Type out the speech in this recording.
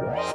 Bye.